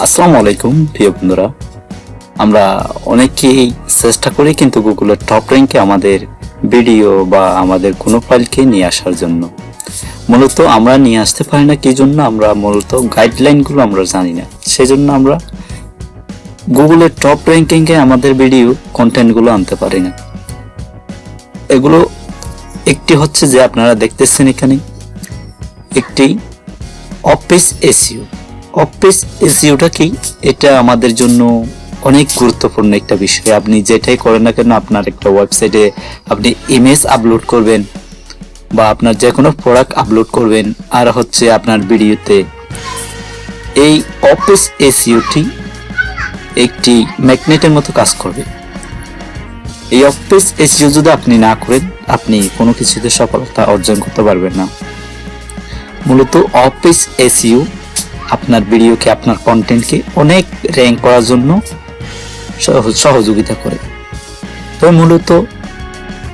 আসসালামু আলাইকুম, প্রিয় বন্ধুরা। আমরা অনেকেই চেষ্টা করি কিন্তু গুগলের টপ র্যাঙ্কে আমাদের ভিডিও বা আমাদের কোনো ফাইলকে নিয়ে আসার জন্য। মূলত আমরা নিয়ে আসতে পারি না, কি জন্য আমরা মূলত গাইডলাইনগুলো আমরা জানি না। সেই জন্য আমরা গুগলের টপ র্যাঙ্কিংয়ে আমাদের ভিডিও কন্টেন্টগুলো আনতে পারি না। এগুলো একটি হচ্ছে যে আপনারা দেখতেছেন এখানে একটি অফিস এসিও অফিস এসিওটা কি? এটা আমাদের জন্য অনেক গুরুত্বপূর্ণ একটা বিষয়। আপনি যেটাই করেন না কেন, আপনার একটা ওয়েবসাইটে আপনি ইমেজ আপলোড করবেন বা আপনার যে কোনো প্রোডাক্ট আপলোড করবেন। আর হচ্ছে আপনার ভিডিওতে এই অফিস এসিওটি একটি ম্যাগনেটের মতো কাজ করবে। এই অফিস এসিও যদি আপনি না করেন, আপনি কোনো কিছুতে সফলতা অর্জন করতে পারবেন না। মূলত অফিস এসইউ আপনার ভিডিওকে, আপনার কন্টেন্টকে অনেক র্যাঙ্ক করার জন্য সহ- সহযোগিতা করে। তো মূলত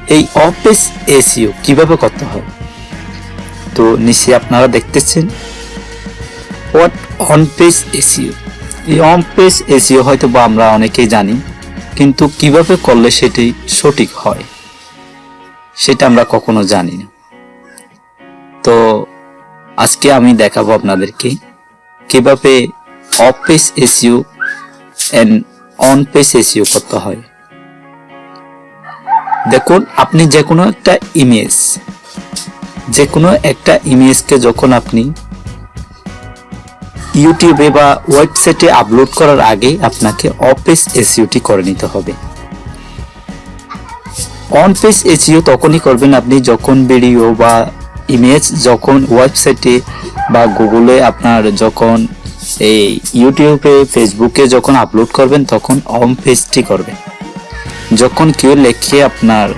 এই অফিস এসিও কীভাবে করতে হয়? তো নিচে আপনারা দেখতেছেন হোয়াট অন পেজ এসিও এই অন পেজ এসিও হয়তো বা আমরা অনেকেই জানি, কিন্তু কীভাবে করলে সেটি সঠিক হয়, সেটা আমরা কখনো জানি না। তো আজকে আমি দেখাবো আপনাদেরকে কীভাবে off page SEO and on page SEO করতে হয়। দেখুন, আপনি যে কোনো একটা ইমেজ যে কোনো একটা ইমেজকে যখন আপনি ইউটিউবে বা ওয়েবসাইটে আপলোড করার আগে আপনাকে অফ পেজ এসিওটি করে নিতে হবে। অন পেজ এসিও তখনই করবেন আপনি যখন ভিডিও বা ইমেজ যখন ওয়েবসাইটে বা গুগলে আপনার যখন এই ইউটিউবে ফেসবুকে যখন আপলোড করবেন, তখন অন পেজটি করবেন। যখন কেউ লেখে আপনার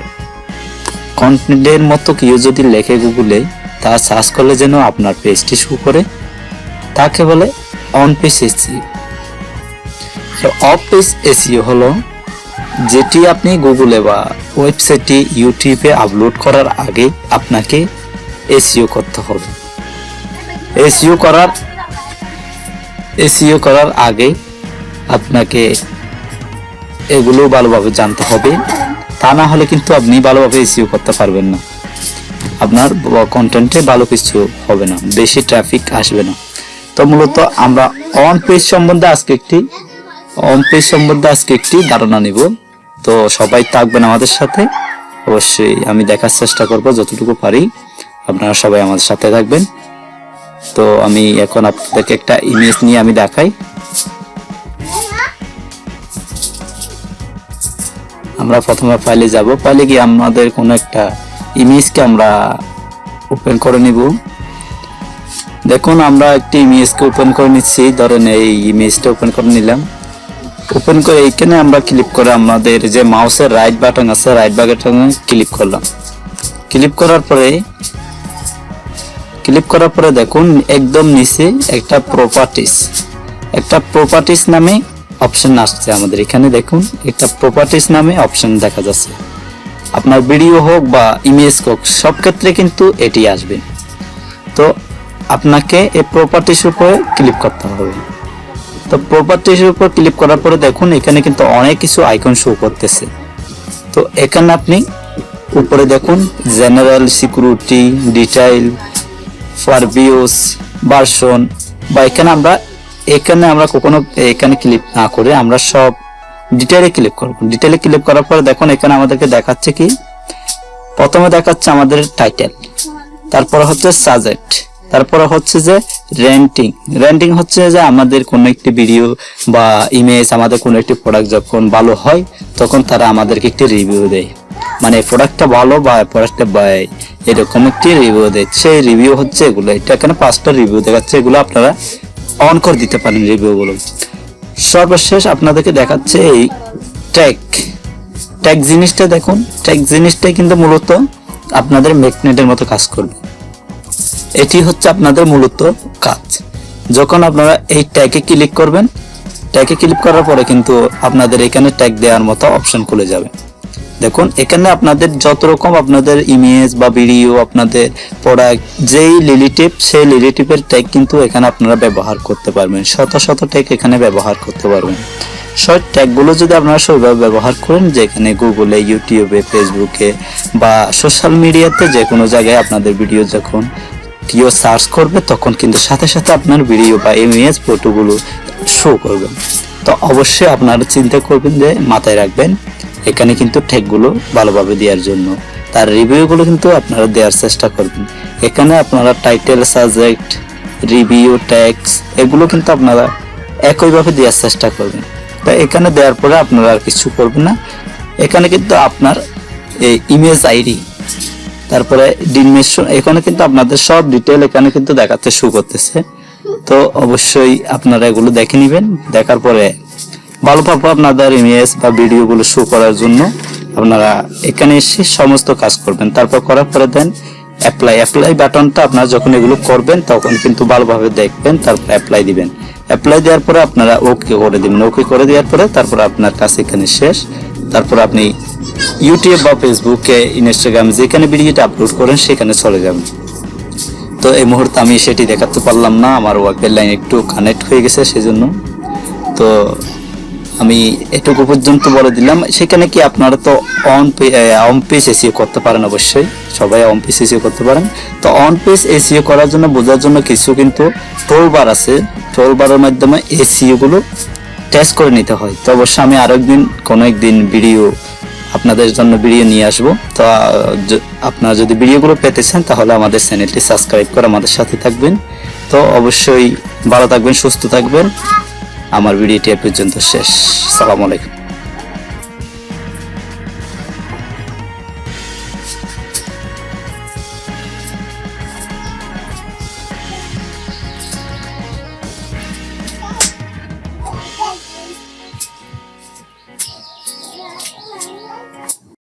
কন্টেন্টের মতো কেউ যদি লেখে গুগলে তা সার্চ করলে যেন আপনার পেজটি শু করে। তাকে বলে on page SEO off page SEO হলো যেটি আপনি গুগলে বা ওয়েবসাইটে ইউটিউবে আপলোড করার আগে আপনাকে এসইও করতে হবে। এসইও করার এসিও করার আগে আপনাকে এগুলো ভালোভাবে জানতে হবে। তা না হলে কিন্তু আপনি ভালোভাবে এসিও করতে পারবেন না। আপনার কন্টেন্টে ভালো কিছু হবে না, বেশি ট্রাফিক আসবে না। তো মূলত আমরা অন পেজ সম্বন্ধে আজকে একটি অন পেজ সম্বন্ধে আজকে একটি ধারণা নিব। তো সবাই থাকবেন আমাদের সাথে। অবশ্যই আমি দেখার চেষ্টা করব যতটুকু পারি। আপনারা সবাই আমাদের সাথে থাকবেন। তো আমি এখন আপনাদেরকে একটা ইমেজ নিয়ে আমি দেখাই। আমরা প্রথমে ফাইলে যাব। ফাইলে গিয়ে আমাদের কোনো একটা ইমেজকে আমরা ওপেন করে নিব। দেখুন, আমরা একটি ইমেজকে ওপেন করে নিচ্ছি। ধরেন এই ইমেজটা ওপেন করে নিলাম। ওপেন করে এইখানে আমরা ক্লিক করে আমাদের যে মাউসের রাইট বাটন আছে রাইট বাটনে ক্লিক করলাম। ক্লিক করার পরে ক্লিক করার পরে দেখুন, একদম নিচে একটা প্রপার্টিস একটা প্রপার্টিস নামে অপশন আসছে আমাদের এখানে, দেখুন, একটা প্রপার্টিস নামে অপশন দেখা যাচ্ছে। আপনার ভিডিও হোক বা ইমেজ হোক, সব ক্ষেত্রে কিন্তু এটি আসবে। তো আপনাকে এই প্রপার্টিস উপরে ক্লিক করতে হবে। তো প্রপার্টির উপর ক্লিক করার পরে দেখুন, এখানে কিন্তু অনেক কিছু আইকন শো করতেছে। তো এখানে আপনি উপরে দেখুন general security detail previous version বা এখানে আমরা এখানে আমরা কখনো, এখানে ক্লিক না করে আমরা সব ডিটেলে ক্লিক করব। ডিটেলে ক্লিক করার পরে দেখুন, এখানে আমাদেরকে দেখাচ্ছে কি? প্রথমে দেখাচ্ছে আমাদের টাইটেল তারপর হচ্ছে সাজেক্ট তারপরে হচ্ছে যে রেন্টিং রেন্টিং হচ্ছে যে আমাদের কোনো একটি ভিডিও বা ইমেজ আমাদের কোনো একটি প্রোডাক্ট যখন ভালো হয়, তখন তারা আমাদেরকে একটি রিভিউ দেয়। মানে প্রোডাক্টটা ভালো বা প্রোডাক্টটা এরকম একটি রিভিউ দেয়। সেই রিভিউ হচ্ছে এগুলো। এটা এখানে পাঁচটা রিভিউ দেখাচ্ছে? এগুলো আপনারা অন করে দিতে পারেন রিভিউগুলো সর্বশেষ আপনাদেরকে দেখাচ্ছে এই ট্যাগ ট্যাগ জিনিসটা দেখুন। ট্যাগ জিনিসটাই কিন্তু মূলত আপনাদের ম্যাগনেটের মতো কাজ করবে। এটি হচ্ছে আপনাদের মূলত কাজ। যখন আপনারা এই ট্যাগে ক্লিক করবেন ট্যাগে ক্লিক করার পরে কিন্তু আপনাদের এখানে ট্যাগ দেওয়ার মতো অপশন খুলে যাবে। দেখুন, এখানে আপনাদের যত রকম আপনাদের ইমেজ বা ভিডিও আপনাদের প্রোডাক্ট যেই রিলেটিভ সেই রিলেটিভের ট্যাগ কিন্তু এখানে আপনারা ব্যবহার করতে পারবেন। শত শত ট্যাগ এখানে ব্যবহার করতে পারবেন। শর্ট ট্যাগগুলো যদি আপনারা সেইভাবে ব্যবহার করেন, যেখানে গুগলে ইউটিউবে ফেসবুকে বা সোশ্যাল মিডিয়াতে যে কোনো জায়গায় আপনাদের ভিডিও যখন কেউ সার্চ করবে, তখন কিন্তু সাথে সাথে আপনার ভিডিও বা ইমেজ ফটোগুলো শো করবেন তো অবশ্যই আপনারা চিন্তা করবেন যে মাথায় রাখবেন, এখানে কিন্তু ট্যাগগুলো ভালোভাবে দেওয়ার জন্য। তার রিভিউগুলো কিন্তু আপনারা দেওয়ার চেষ্টা করবেন। এখানে আপনারা টাইটেল সাবজেক্ট রিভিউ ট্যাক্স এগুলো কিন্তু আপনারা একইভাবে দেওয়ার চেষ্টা করবেন। তো এখানে দেওয়ার পরে আপনারা আর কিছু করবেন না। এখানে কিন্তু আপনার এই ইমেজ আইডি তারপরে ডিমেশন এখানে কিন্তু আপনাদের সব ডিটেল এখানে কিন্তু দেখাতে শুরু করতেছে। তো অবশ্যই আপনারা এগুলো দেখে নেবেন। দেখার পরে ভালোভাবে আপনাদের ইমেজ বা ভিডিওগুলো শো করার জন্য। আপনারা এখানে এসে সমস্ত কাজ করবেন। তারপর করার পরে দেন অ্যাপ্লাই অ্যাপ্লাই বাটনটা আপনারা যখন এগুলো করবেন, তখন কিন্তু ভালোভাবে দেখবেন, তারপর অ্যাপ্লাই দিবেন। অ্যাপ্লাই দেওয়ার পরে আপনারা ওকে করে দিবেন। ওকে করে দেওয়ার পরে তারপর আপনার কাছে এখানে শেষ। তারপর আপনি ইউটিউব বা ফেসবুকে ইনস্টাগ্রাম যেখানে ভিডিওটা আপলোড করেন, সেখানে চলে যাবেন। তো এই মুহূর্তে আমি সেটি দেখাতে পারলাম না, আমার ওয়াইফাই লাইন একটু কানেক্ট হয়ে গেছে, সেজন্য। তো আমি এটুকু পর্যন্ত বলে দিলাম। সেখানে কি আপনারা তো অন অন পেজ এসিও করতে পারেন অবশ্যই। সবাই অন পেজ এসিও করতে পারেন। তো অন পেজ এসিও করার জন্য, বোঝার জন্য কিছু কিন্তু টোল বার আছে। টোল বারের মাধ্যমে এসিও গুলো টেস্ট করে নিতে হয়। তো অবশ্যই আমি আরেকদিন, কোনো একদিন ভিডিও আপনাদের জন্য ভিডিও নিয়ে আসব। তো আপনারা যদি ভিডিওগুলো পেতে চান, তাহলে আমাদের চ্যানেলটি সাবস্ক্রাইব করে আমাদের সাথে থাকবেন। তো অবশ্যই ভালো থাকবেন, সুস্থ থাকবেন। আমার ভিডিওটি এ পর্যন্ত শেষ। সালাম আলাইকুম।